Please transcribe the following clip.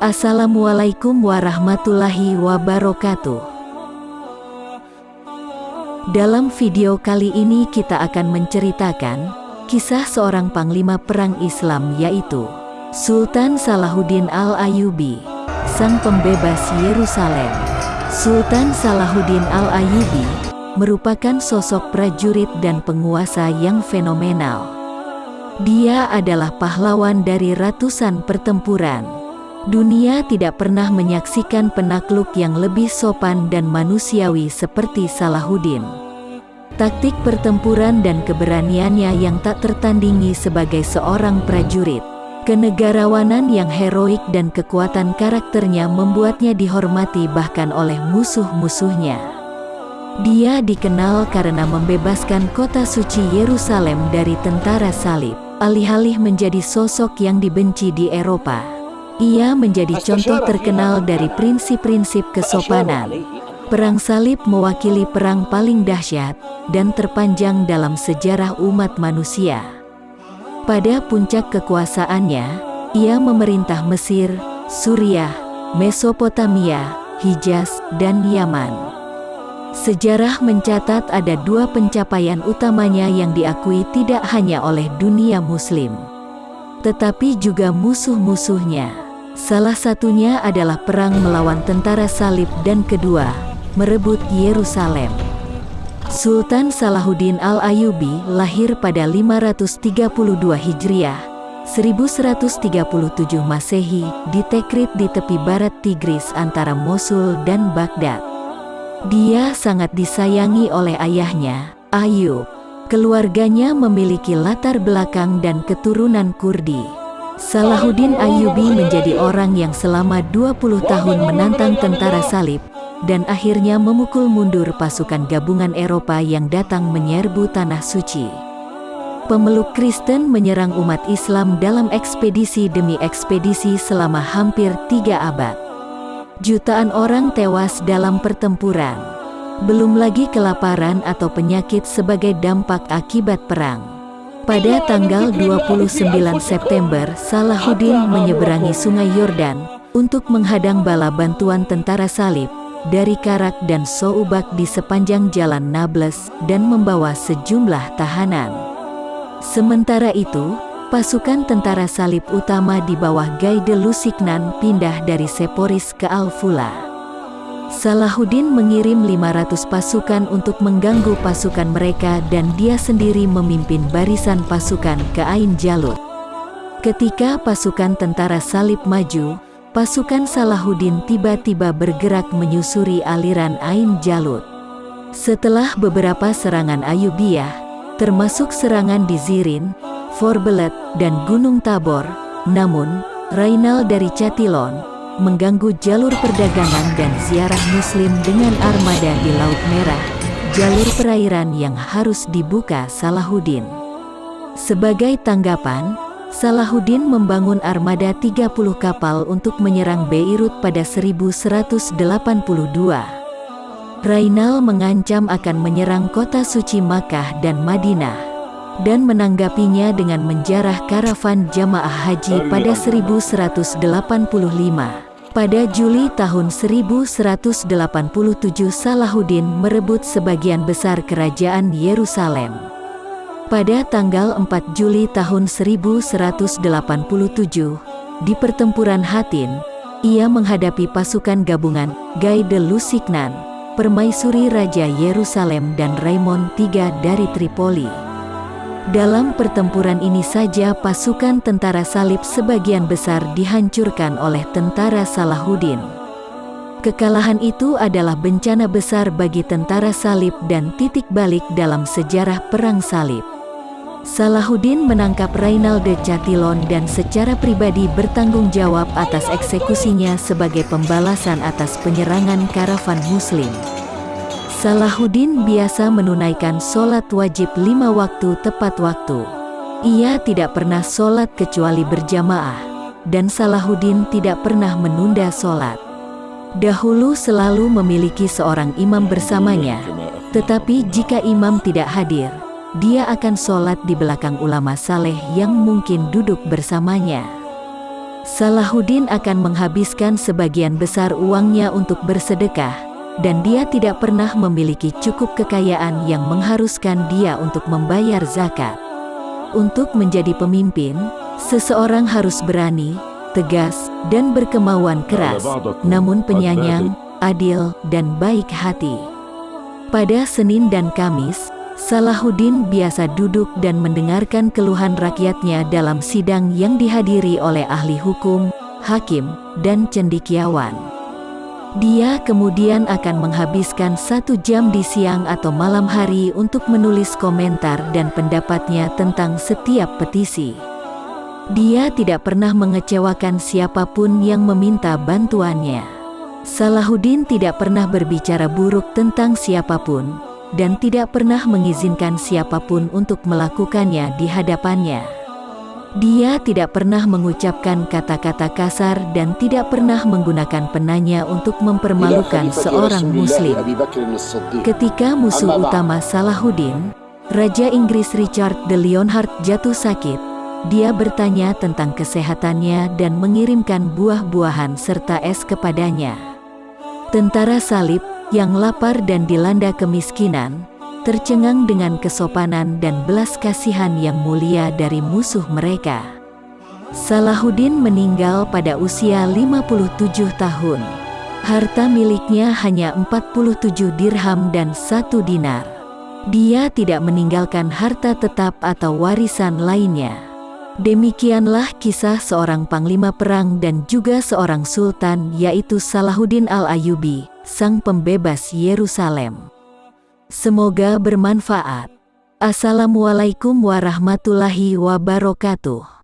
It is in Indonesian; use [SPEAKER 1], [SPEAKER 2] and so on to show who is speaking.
[SPEAKER 1] Assalamualaikum warahmatullahi wabarakatuh. Dalam video kali ini kita akan menceritakan kisah seorang panglima perang Islam yaitu Sultan Salahuddin Al-Ayyubi, sang pembebas Yerusalem. Sultan Salahuddin Al-Ayyubi merupakan sosok prajurit dan penguasa yang fenomenal. Dia adalah pahlawan dari ratusan pertempuran. Dunia tidak pernah menyaksikan penakluk yang lebih sopan dan manusiawi seperti Salahuddin. Taktik pertempuran dan keberaniannya yang tak tertandingi sebagai seorang prajurit. Kenegarawanan yang heroik dan kekuatan karakternya membuatnya dihormati bahkan oleh musuh-musuhnya. Dia dikenal karena membebaskan kota suci Yerusalem dari tentara salib alih-alih menjadi sosok yang dibenci di Eropa. Ia menjadi contoh terkenal dari prinsip-prinsip kesopanan. Perang salib mewakili perang paling dahsyat dan terpanjang dalam sejarah umat manusia. Pada puncak kekuasaannya, ia memerintah Mesir, Suriah, Mesopotamia, Hijaz, dan Yaman. Sejarah mencatat ada dua pencapaian utamanya yang diakui tidak hanya oleh dunia muslim, tetapi juga musuh-musuhnya. Salah satunya adalah perang melawan tentara salib dan kedua, merebut Yerusalem. Sultan Salahuddin Al-Ayyubi lahir pada 532 Hijriah, 1137 Masehi di Tekrit di tepi barat Tigris antara Mosul dan Baghdad. Dia sangat disayangi oleh ayahnya, Ayub. Keluarganya memiliki latar belakang dan keturunan Kurdi. Salahuddin Ayyubi menjadi orang yang selama 20 tahun menantang tentara salib, dan akhirnya memukul mundur pasukan gabungan Eropa yang datang menyerbu Tanah Suci. Pemeluk Kristen menyerang umat Islam dalam ekspedisi demi ekspedisi selama hampir tiga abad. Jutaan orang tewas dalam pertempuran. Belum lagi kelaparan atau penyakit sebagai dampak akibat perang. Pada tanggal 29 September, Salahuddin menyeberangi sungai Yordan untuk menghadang bala bantuan tentara salib dari Karak dan Soubak di sepanjang jalan Nablus dan membawa sejumlah tahanan. Sementara itu, pasukan tentara salib utama di bawah Guy de Lusignan pindah dari Seporis ke Al-Fula. Salahuddin mengirim 500 pasukan untuk mengganggu pasukan mereka dan dia sendiri memimpin barisan pasukan ke Ain Jalut. Ketika pasukan tentara salib maju, pasukan Salahuddin tiba-tiba bergerak menyusuri aliran Ain Jalut. Setelah beberapa serangan Ayubiyah, termasuk serangan di Zirin, Forbelet, dan Gunung Tabor, namun, Rainal dari Catilon, mengganggu jalur perdagangan dan ziarah muslim dengan armada di Laut Merah, jalur perairan yang harus dibuka Salahuddin. Sebagai tanggapan, Salahuddin membangun armada 30 kapal untuk menyerang Beirut pada 1182. Rainal mengancam akan menyerang kota suci Makkah dan Madinah dan menanggapinya dengan menjarah karavan jamaah haji pada 1185. Pada Juli tahun 1187 Salahuddin merebut sebagian besar kerajaan Yerusalem. Pada tanggal 4 Juli tahun 1187, di pertempuran Hatin, ia menghadapi pasukan gabungan Guy de Lusignan, permaisuri Raja Yerusalem dan Raymond III dari Tripoli. Dalam pertempuran ini saja pasukan tentara salib sebagian besar dihancurkan oleh tentara Salahuddin. Kekalahan itu adalah bencana besar bagi tentara salib dan titik balik dalam sejarah perang salib. Salahuddin menangkap Rainal de Chatillon dan secara pribadi bertanggung jawab atas eksekusinya sebagai pembalasan atas penyerangan karavan muslim. Salahuddin biasa menunaikan sholat wajib lima waktu tepat waktu. Ia tidak pernah sholat kecuali berjamaah, dan Salahuddin tidak pernah menunda sholat. Dahulu selalu memiliki seorang imam bersamanya, tetapi jika imam tidak hadir, dia akan sholat di belakang ulama saleh yang mungkin duduk bersamanya. Salahuddin akan menghabiskan sebagian besar uangnya untuk bersedekah, dan dia tidak pernah memiliki cukup kekayaan yang mengharuskan dia untuk membayar zakat. Untuk menjadi pemimpin, seseorang harus berani, tegas, dan berkemauan keras, namun penyayang, adil, dan baik hati. Pada Senin dan Kamis, Salahuddin biasa duduk dan mendengarkan keluhan rakyatnya dalam sidang yang dihadiri oleh ahli hukum, hakim, dan cendikiawan. Dia kemudian akan menghabiskan satu jam di siang atau malam hari untuk menulis komentar dan pendapatnya tentang setiap petisi. Dia tidak pernah mengecewakan siapa pun yang meminta bantuannya. Salahuddin tidak pernah berbicara buruk tentang siapa pun, dan tidak pernah mengizinkan siapa pun untuk melakukannya di hadapannya. Dia tidak pernah mengucapkan kata-kata kasar dan tidak pernah menggunakan penanya untuk mempermalukan seorang muslim. Ketika musuh utama Salahuddin, Raja Inggris Richard de Leonhard jatuh sakit, dia bertanya tentang kesehatannya dan mengirimkan buah-buahan serta es kepadanya. Tentara salib yang lapar dan dilanda kemiskinan, tercengang dengan kesopanan dan belas kasihan yang mulia dari musuh mereka. Salahuddin meninggal pada usia 57 tahun. Harta miliknya hanya 47 dirham dan satu dinar. Dia tidak meninggalkan harta tetap atau warisan lainnya. Demikianlah kisah seorang panglima perang dan juga seorang sultan yaitu Salahuddin al-Ayubi sang pembebas Yerusalem. Semoga bermanfaat. Assalamualaikum warahmatullahi wabarakatuh.